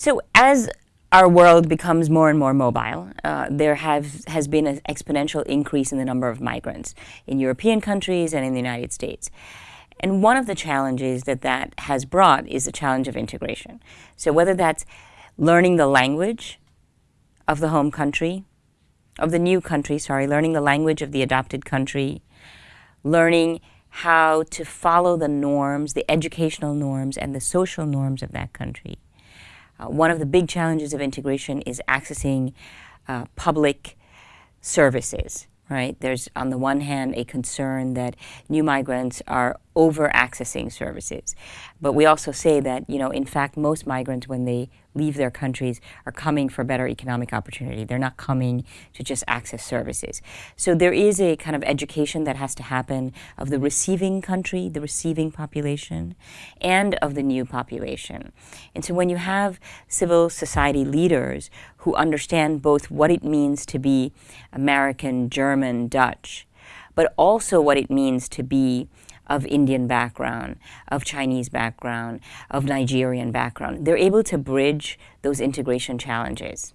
So as our world becomes more and more mobile, uh, there have, has been an exponential increase in the number of migrants in European countries and in the United States. And one of the challenges that that has brought is the challenge of integration. So whether that's learning the language of the home country, of the new country, sorry, learning the language of the adopted country, learning how to follow the norms, the educational norms and the social norms of that country. Uh, one of the big challenges of integration is accessing uh, public services, right? There's, on the one hand, a concern that new migrants are over-accessing services. But we also say that, you know, in fact, most migrants, when they leave their countries, are coming for better economic opportunity. They're not coming to just access services. So there is a kind of education that has to happen of the receiving country, the receiving population, and of the new population. And so when you have civil society leaders who understand both what it means to be American, German, Dutch, but also what it means to be of Indian background, of Chinese background, of Nigerian background. They're able to bridge those integration challenges.